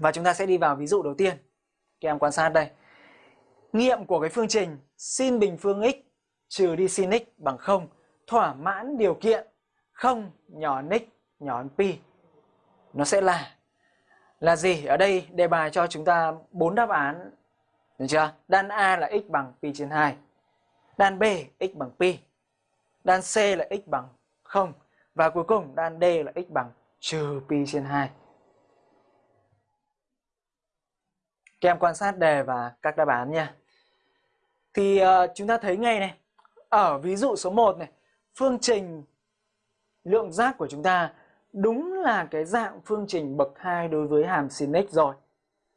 Và chúng ta sẽ đi vào ví dụ đầu tiên. Các em quan sát đây. Nghiệm của cái phương trình sin bình phương x trừ đi sin x bằng 0 thỏa mãn điều kiện 0 nhỏ hơn x nhỏ hơn pi. Nó sẽ là là gì? Ở đây đề bài cho chúng ta bốn đáp án. Được chưa? Đan A là x bằng pi trên 2. Đan B x bằng pi. Đan C là x bằng 0 và cuối cùng đan D là x bằng trừ pi trên 2. Các em quan sát đề và các đáp án nha. Thì uh, chúng ta thấy ngay này, ở ví dụ số 1 này, phương trình lượng giác của chúng ta đúng là cái dạng phương trình bậc 2 đối với hàm sin x rồi.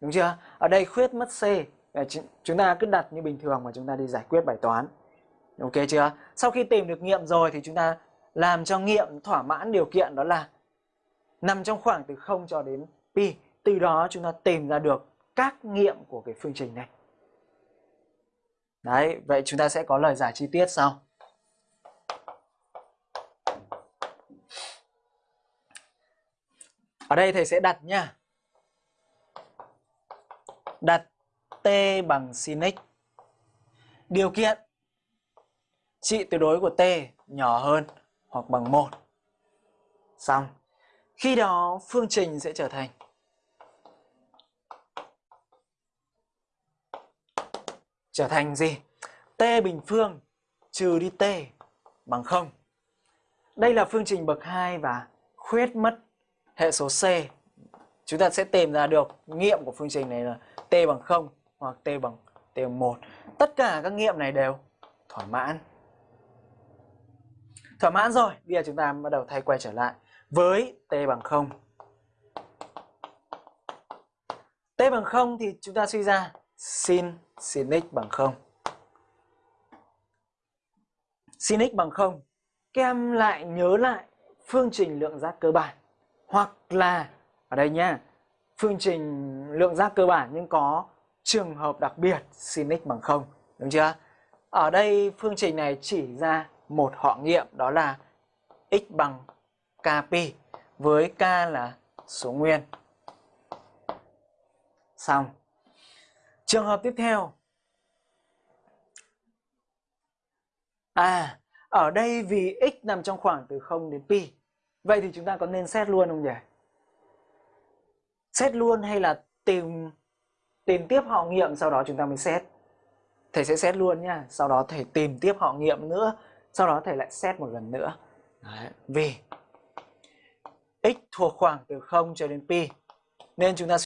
Đúng chưa? Ở đây khuyết mất c, ờ, chúng ta cứ đặt như bình thường mà chúng ta đi giải quyết bài toán. Ok chưa? Sau khi tìm được nghiệm rồi thì chúng ta làm cho nghiệm thỏa mãn điều kiện đó là nằm trong khoảng từ 0 cho đến pi. Từ đó chúng ta tìm ra được các nghiệm của cái phương trình này. Đấy, vậy chúng ta sẽ có lời giải chi tiết sau. Ở đây thầy sẽ đặt nha. Đặt t bằng sin x. Điều kiện trị tuyệt đối của t nhỏ hơn hoặc bằng 1. Xong. Khi đó phương trình sẽ trở thành trở thành gì? t bình phương trừ đi t bằng 0. Đây là phương trình bậc 2 và khuyết mất hệ số c. Chúng ta sẽ tìm ra được nghiệm của phương trình này là t bằng 0 hoặc t bằng t bằng 1. Tất cả các nghiệm này đều thỏa mãn. Thỏa mãn rồi, bây giờ chúng ta bắt đầu thay quay trở lại với t bằng 0. t bằng 0 thì chúng ta suy ra sin sin x bằng 0. Sin x bằng 0. Các em lại nhớ lại phương trình lượng giác cơ bản hoặc là ở đây nha, phương trình lượng giác cơ bản nhưng có trường hợp đặc biệt sin x bằng 0, đúng chưa? Ở đây phương trình này chỉ ra một họ nghiệm đó là x bằng kp với k là số nguyên. Xong. Trường hợp tiếp theo. À, ở đây vì x nằm trong khoảng từ 0 đến pi. Vậy thì chúng ta có nên xét luôn không nhỉ? Xét luôn hay là tìm tìm tiếp họ nghiệm sau đó chúng ta mới xét? Thầy sẽ xét luôn nha, sau đó thầy tìm tiếp họ nghiệm nữa, sau đó thầy lại xét một lần nữa. Đấy. Vì x thuộc khoảng từ 0 cho đến pi nên chúng ta